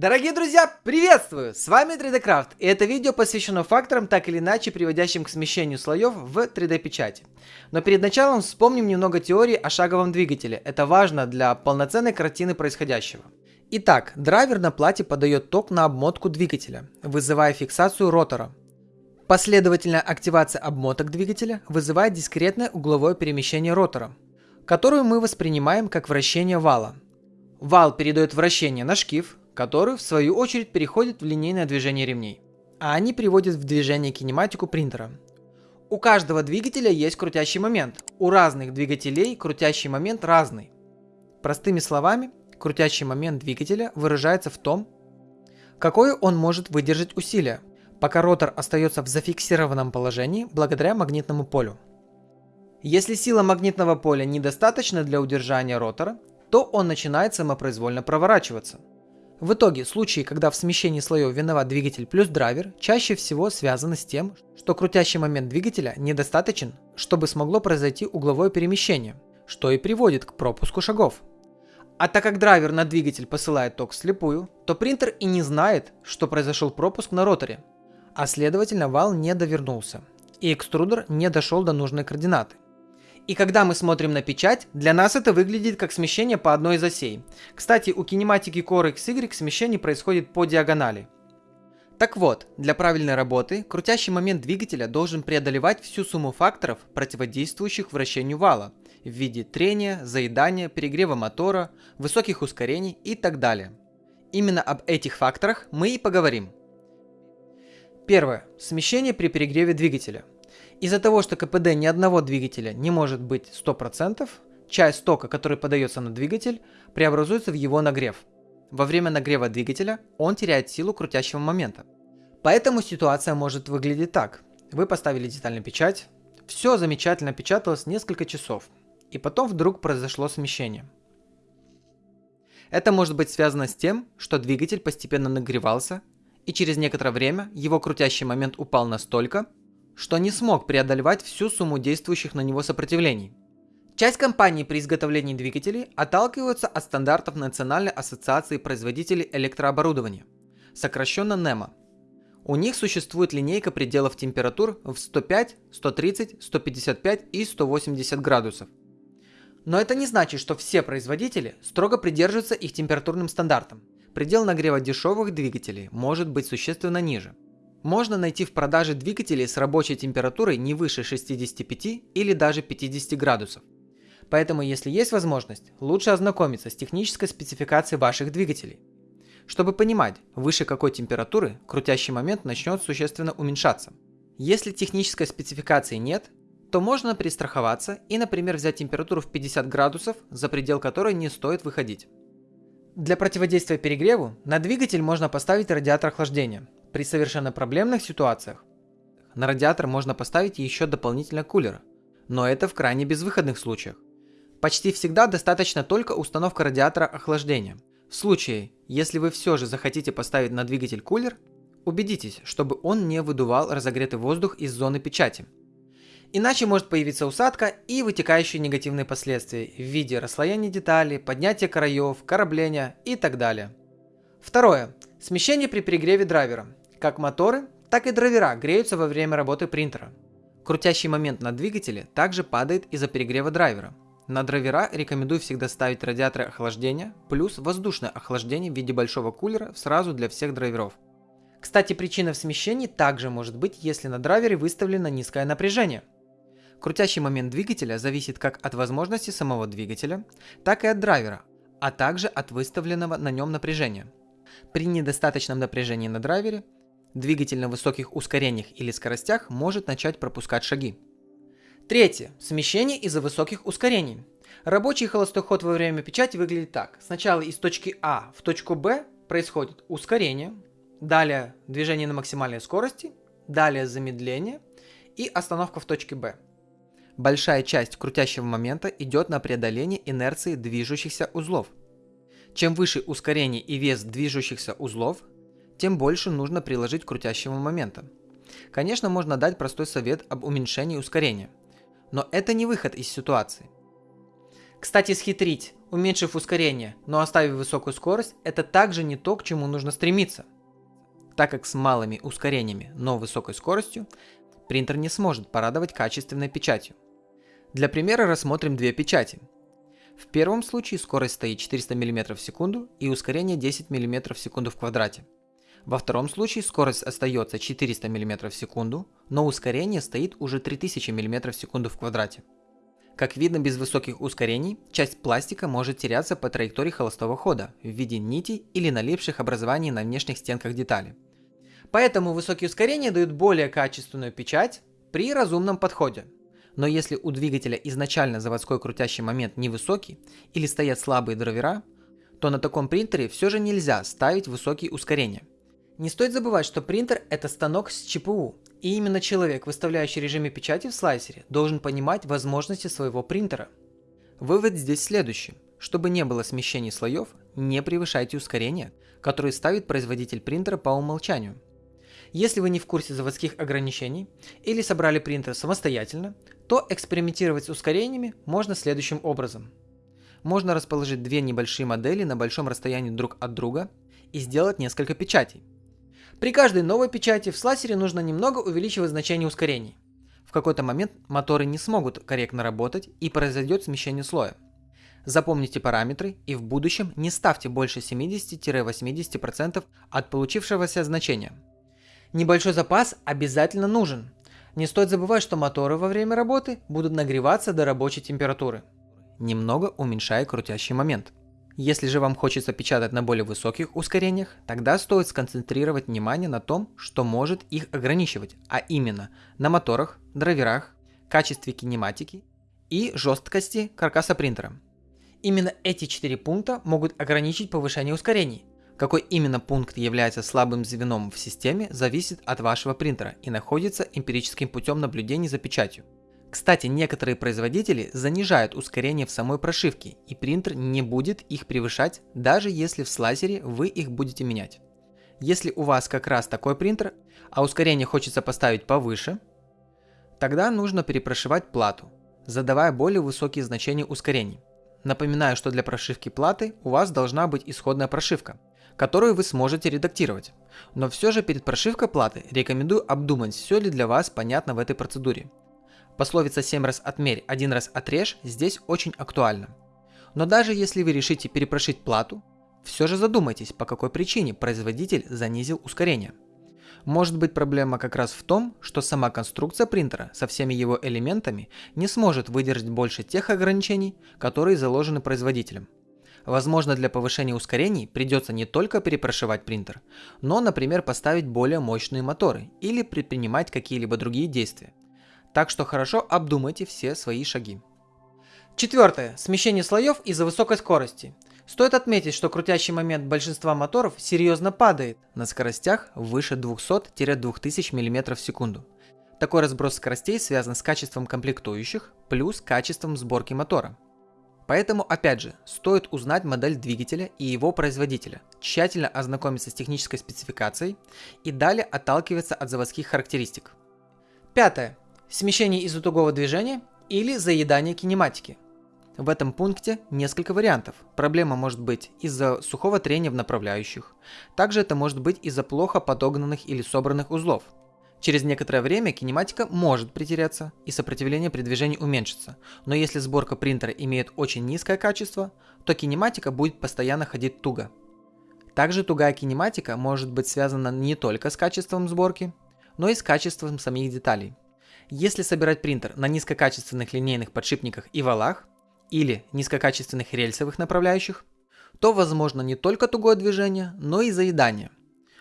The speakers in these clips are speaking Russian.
Дорогие друзья, приветствую! С вами 3D Craft, и это видео посвящено факторам, так или иначе приводящим к смещению слоев в 3D печати. Но перед началом вспомним немного теории о шаговом двигателе, это важно для полноценной картины происходящего. Итак, драйвер на плате подает ток на обмотку двигателя, вызывая фиксацию ротора. Последовательная активация обмоток двигателя вызывает дискретное угловое перемещение ротора, которую мы воспринимаем как вращение вала. Вал передает вращение на шкив, который в свою очередь переходит в линейное движение ремней. А они приводят в движение кинематику принтера. У каждого двигателя есть крутящий момент. У разных двигателей крутящий момент разный. Простыми словами, крутящий момент двигателя выражается в том, какое он может выдержать усилие, пока ротор остается в зафиксированном положении благодаря магнитному полю. Если сила магнитного поля недостаточна для удержания ротора, то он начинает самопроизвольно проворачиваться – в итоге, случаи, когда в смещении слоев виноват двигатель плюс драйвер, чаще всего связаны с тем, что крутящий момент двигателя недостаточен, чтобы смогло произойти угловое перемещение, что и приводит к пропуску шагов. А так как драйвер на двигатель посылает ток вслепую, то принтер и не знает, что произошел пропуск на роторе, а следовательно вал не довернулся, и экструдер не дошел до нужной координаты. И когда мы смотрим на печать, для нас это выглядит как смещение по одной из осей. Кстати, у кинематики Core XY смещение происходит по диагонали. Так вот, для правильной работы крутящий момент двигателя должен преодолевать всю сумму факторов, противодействующих вращению вала, в виде трения, заедания, перегрева мотора, высоких ускорений и так далее. Именно об этих факторах мы и поговорим. Первое. Смещение при перегреве двигателя. Из-за того, что КПД ни одного двигателя не может быть 100%, часть тока, который подается на двигатель, преобразуется в его нагрев. Во время нагрева двигателя он теряет силу крутящего момента. Поэтому ситуация может выглядеть так. Вы поставили детальную печать, все замечательно печаталось несколько часов, и потом вдруг произошло смещение. Это может быть связано с тем, что двигатель постепенно нагревался, и через некоторое время его крутящий момент упал настолько, что не смог преодолевать всю сумму действующих на него сопротивлений. Часть компаний при изготовлении двигателей отталкиваются от стандартов Национальной ассоциации производителей электрооборудования, сокращенно NEMA. У них существует линейка пределов температур в 105, 130, 155 и 180 градусов. Но это не значит, что все производители строго придерживаются их температурным стандартам. Предел нагрева дешевых двигателей может быть существенно ниже – можно найти в продаже двигатели с рабочей температурой не выше 65 или даже 50 градусов. Поэтому, если есть возможность, лучше ознакомиться с технической спецификацией ваших двигателей. Чтобы понимать, выше какой температуры крутящий момент начнет существенно уменьшаться. Если технической спецификации нет, то можно перестраховаться и, например, взять температуру в 50 градусов, за предел которой не стоит выходить. Для противодействия перегреву на двигатель можно поставить радиатор охлаждения, при совершенно проблемных ситуациях на радиатор можно поставить еще дополнительно кулер, но это в крайне безвыходных случаях. Почти всегда достаточно только установка радиатора охлаждения. В случае, если вы все же захотите поставить на двигатель кулер, убедитесь, чтобы он не выдувал разогретый воздух из зоны печати. Иначе может появиться усадка и вытекающие негативные последствия в виде расслоения деталей, поднятия краев, корабления и так далее. Второе. Смещение при перегреве драйвера. Как моторы, так и драйвера греются во время работы принтера. Крутящий момент на двигателе также падает из-за перегрева драйвера. На драйвера рекомендую всегда ставить радиаторы охлаждения плюс воздушное охлаждение в виде большого кулера сразу для всех драйверов. Кстати, причина в смещении также может быть, если на драйвере выставлено низкое напряжение. Крутящий момент двигателя зависит как от возможности самого двигателя, так и от драйвера, а также от выставленного на нем напряжения. При недостаточном напряжении на драйвере Двигатель на высоких ускорениях или скоростях может начать пропускать шаги. Третье. Смещение из-за высоких ускорений. Рабочий холостой ход во время печати выглядит так. Сначала из точки А в точку Б происходит ускорение, далее движение на максимальной скорости, далее замедление и остановка в точке Б. Большая часть крутящего момента идет на преодоление инерции движущихся узлов. Чем выше ускорение и вес движущихся узлов, тем больше нужно приложить крутящего момента. Конечно, можно дать простой совет об уменьшении ускорения, но это не выход из ситуации. Кстати, схитрить, Уменьшив ускорение, но оставив высокую скорость, это также не то, к чему нужно стремиться. Так как с малыми ускорениями, но высокой скоростью, принтер не сможет порадовать качественной печатью. Для примера рассмотрим две печати. В первом случае скорость стоит 400 мм в секунду и ускорение 10 мм в секунду в квадрате. Во втором случае скорость остается 400 мм в секунду, но ускорение стоит уже 3000 мм в секунду в квадрате. Как видно, без высоких ускорений, часть пластика может теряться по траектории холостого хода в виде нитей или налипших образований на внешних стенках детали. Поэтому высокие ускорения дают более качественную печать при разумном подходе. Но если у двигателя изначально заводской крутящий момент невысокий или стоят слабые драйвера, то на таком принтере все же нельзя ставить высокие ускорения. Не стоит забывать, что принтер это станок с ЧПУ, и именно человек, выставляющий режимы печати в слайсере, должен понимать возможности своего принтера. Вывод здесь следующий. Чтобы не было смещений слоев, не превышайте ускорения, которые ставит производитель принтера по умолчанию. Если вы не в курсе заводских ограничений или собрали принтер самостоятельно, то экспериментировать с ускорениями можно следующим образом. Можно расположить две небольшие модели на большом расстоянии друг от друга и сделать несколько печатей. При каждой новой печати в слайсере нужно немного увеличивать значение ускорений. В какой-то момент моторы не смогут корректно работать и произойдет смещение слоя. Запомните параметры и в будущем не ставьте больше 70-80% от получившегося значения – Небольшой запас обязательно нужен. Не стоит забывать, что моторы во время работы будут нагреваться до рабочей температуры, немного уменьшая крутящий момент. Если же вам хочется печатать на более высоких ускорениях, тогда стоит сконцентрировать внимание на том, что может их ограничивать, а именно на моторах, драйверах, качестве кинематики и жесткости каркаса принтера. Именно эти четыре пункта могут ограничить повышение ускорений, какой именно пункт является слабым звеном в системе, зависит от вашего принтера и находится эмпирическим путем наблюдения за печатью. Кстати, некоторые производители занижают ускорение в самой прошивке, и принтер не будет их превышать, даже если в слайсере вы их будете менять. Если у вас как раз такой принтер, а ускорение хочется поставить повыше, тогда нужно перепрошивать плату, задавая более высокие значения ускорений. Напоминаю, что для прошивки платы у вас должна быть исходная прошивка, которую вы сможете редактировать. Но все же перед прошивкой платы рекомендую обдумать, все ли для вас понятно в этой процедуре. Пословица 7 раз отмерь, 1 раз отрежь здесь очень актуальна. Но даже если вы решите перепрошить плату, все же задумайтесь, по какой причине производитель занизил ускорение. Может быть проблема как раз в том, что сама конструкция принтера со всеми его элементами не сможет выдержать больше тех ограничений, которые заложены производителем. Возможно, для повышения ускорений придется не только перепрошивать принтер, но, например, поставить более мощные моторы или предпринимать какие-либо другие действия. Так что хорошо обдумайте все свои шаги. Четвертое. Смещение слоев из-за высокой скорости. Стоит отметить, что крутящий момент большинства моторов серьезно падает на скоростях выше 200-2000 мм в секунду. Такой разброс скоростей связан с качеством комплектующих плюс качеством сборки мотора. Поэтому, опять же, стоит узнать модель двигателя и его производителя, тщательно ознакомиться с технической спецификацией и далее отталкиваться от заводских характеристик. Пятое. Смещение из-за тугого движения или заедание кинематики. В этом пункте несколько вариантов. Проблема может быть из-за сухого трения в направляющих. Также это может быть из-за плохо подогнанных или собранных узлов – Через некоторое время кинематика может притеряться и сопротивление при движении уменьшится, но если сборка принтера имеет очень низкое качество, то кинематика будет постоянно ходить туго. Также тугая кинематика может быть связана не только с качеством сборки, но и с качеством самих деталей. Если собирать принтер на низкокачественных линейных подшипниках и валах или низкокачественных рельсовых направляющих, то возможно не только тугое движение, но и заедание –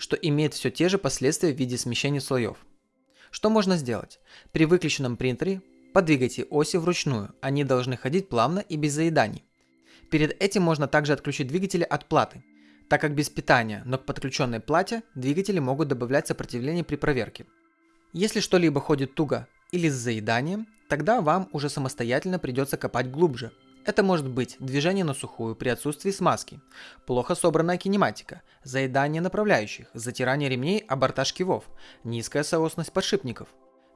что имеет все те же последствия в виде смещения слоев. Что можно сделать? При выключенном принтере подвигайте оси вручную, они должны ходить плавно и без заеданий. Перед этим можно также отключить двигатели от платы, так как без питания, но к подключенной плате двигатели могут добавлять сопротивление при проверке. Если что-либо ходит туго или с заеданием, тогда вам уже самостоятельно придется копать глубже, это может быть движение на сухую при отсутствии смазки, плохо собранная кинематика, заедание направляющих, затирание ремней о борта шкивов, низкая соосность подшипников,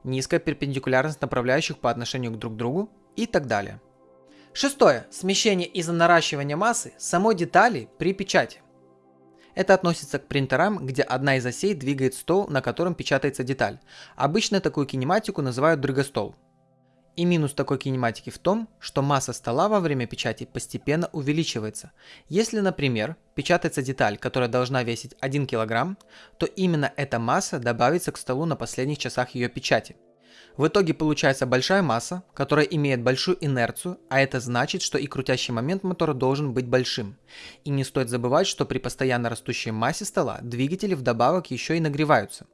низкая перпендикулярность направляющих по отношению к друг другу и так далее. Шестое. Смещение из-за наращивания массы самой детали при печати. Это относится к принтерам, где одна из осей двигает стол, на котором печатается деталь. Обычно такую кинематику называют дрыгостол. И минус такой кинематики в том, что масса стола во время печати постепенно увеличивается. Если, например, печатается деталь, которая должна весить 1 кг, то именно эта масса добавится к столу на последних часах ее печати. В итоге получается большая масса, которая имеет большую инерцию, а это значит, что и крутящий момент мотора должен быть большим. И не стоит забывать, что при постоянно растущей массе стола двигатели вдобавок еще и нагреваются.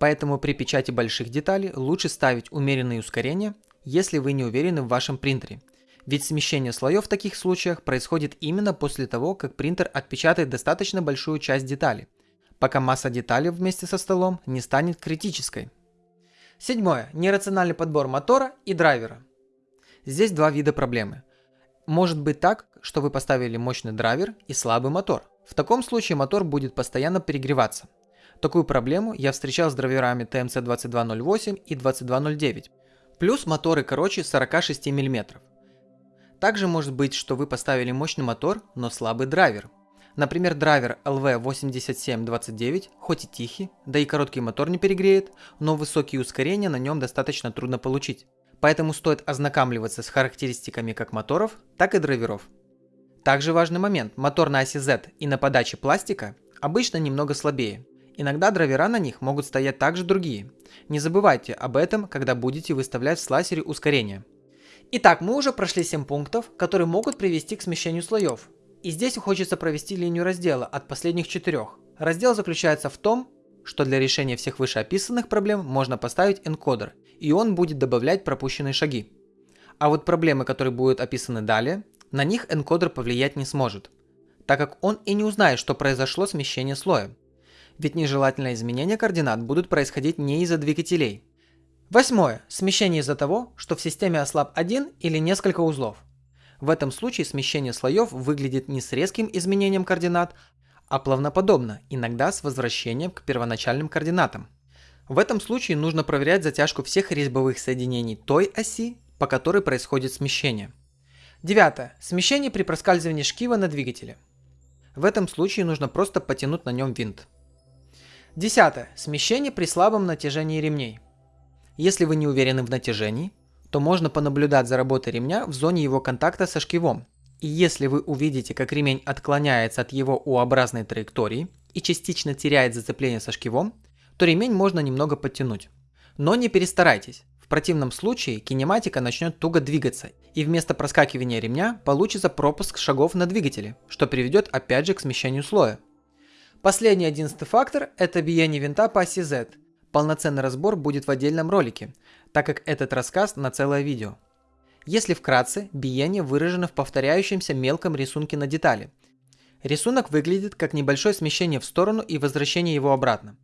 Поэтому при печати больших деталей лучше ставить умеренные ускорения, если вы не уверены в вашем принтере. Ведь смещение слоев в таких случаях происходит именно после того, как принтер отпечатает достаточно большую часть детали, пока масса деталей вместе со столом не станет критической. Седьмое. Нерациональный подбор мотора и драйвера. Здесь два вида проблемы. Может быть так, что вы поставили мощный драйвер и слабый мотор. В таком случае мотор будет постоянно перегреваться. Такую проблему я встречал с драйверами TMC 2208 и 2209. Плюс моторы короче 46 мм. Также может быть, что вы поставили мощный мотор, но слабый драйвер. Например, драйвер LV8729 хоть и тихий, да и короткий мотор не перегреет, но высокие ускорения на нем достаточно трудно получить. Поэтому стоит ознакомливаться с характеристиками как моторов, так и драйверов. Также важный момент, мотор на оси Z и на подаче пластика обычно немного слабее. Иногда драйвера на них могут стоять также другие. Не забывайте об этом, когда будете выставлять в слайсере ускорение. Итак, мы уже прошли 7 пунктов, которые могут привести к смещению слоев, и здесь хочется провести линию раздела от последних четырех. Раздел заключается в том, что для решения всех вышеописанных проблем можно поставить энкодер, и он будет добавлять пропущенные шаги. А вот проблемы, которые будут описаны далее, на них энкодер повлиять не сможет, так как он и не узнает, что произошло смещение слоя. Ведь нежелательные изменения координат будут происходить не из-за двигателей. Восьмое. Смещение из-за того, что в системе ослаб один или несколько узлов. В этом случае смещение слоев выглядит не с резким изменением координат, а плавноподобно, иногда с возвращением к первоначальным координатам. В этом случае нужно проверять затяжку всех резьбовых соединений той оси, по которой происходит смещение. Девятое. Смещение при проскальзывании шкива на двигателе. В этом случае нужно просто потянуть на нем винт. Десятое. Смещение при слабом натяжении ремней. Если вы не уверены в натяжении, то можно понаблюдать за работой ремня в зоне его контакта со шкивом. И если вы увидите, как ремень отклоняется от его U-образной траектории и частично теряет зацепление со шкивом, то ремень можно немного подтянуть. Но не перестарайтесь. В противном случае кинематика начнет туго двигаться, и вместо проскакивания ремня получится пропуск шагов на двигателе, что приведет опять же к смещению слоя. Последний одиннадцатый фактор – это биение винта по оси Z. Полноценный разбор будет в отдельном ролике, так как этот рассказ на целое видео. Если вкратце, биение выражено в повторяющемся мелком рисунке на детали. Рисунок выглядит как небольшое смещение в сторону и возвращение его обратно.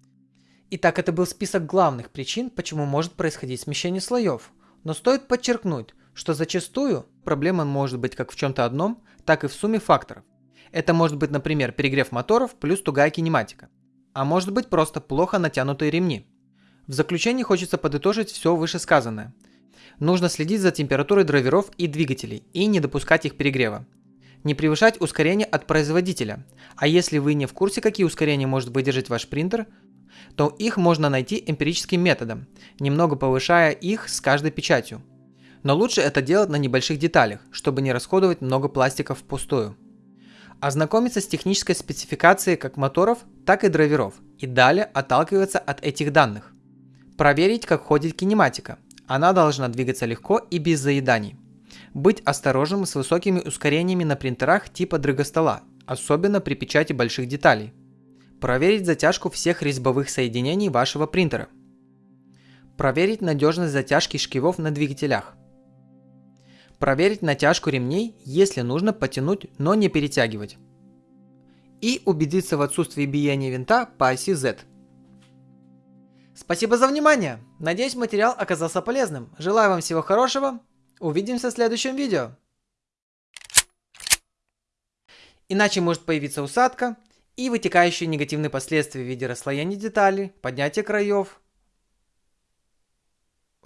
Итак, это был список главных причин, почему может происходить смещение слоев. Но стоит подчеркнуть, что зачастую проблема может быть как в чем-то одном, так и в сумме факторов. Это может быть, например, перегрев моторов плюс тугая кинематика. А может быть просто плохо натянутые ремни. В заключение хочется подытожить все вышесказанное. Нужно следить за температурой драйверов и двигателей и не допускать их перегрева. Не превышать ускорение от производителя. А если вы не в курсе, какие ускорения может выдержать ваш принтер, то их можно найти эмпирическим методом, немного повышая их с каждой печатью. Но лучше это делать на небольших деталях, чтобы не расходовать много пластика впустую. Ознакомиться с технической спецификацией как моторов, так и драйверов и далее отталкиваться от этих данных. Проверить, как ходит кинематика. Она должна двигаться легко и без заеданий. Быть осторожным с высокими ускорениями на принтерах типа дрыгостола, особенно при печати больших деталей. Проверить затяжку всех резьбовых соединений вашего принтера. Проверить надежность затяжки шкивов на двигателях. Проверить натяжку ремней, если нужно потянуть, но не перетягивать. И убедиться в отсутствии биения винта по оси Z – Спасибо за внимание. Надеюсь, материал оказался полезным. Желаю вам всего хорошего. Увидимся в следующем видео. Иначе может появиться усадка и вытекающие негативные последствия в виде расслоения деталей, поднятия краев,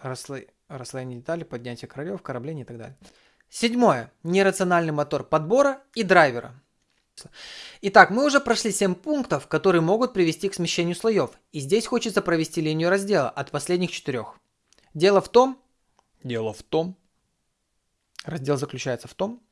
рассло... расслоение деталей, поднятие краев, корабления и так далее. Седьмое. Нерациональный мотор подбора и драйвера. Итак, мы уже прошли 7 пунктов, которые могут привести к смещению слоев, и здесь хочется провести линию раздела от последних четырех. Дело в том, дело в том, раздел заключается в том,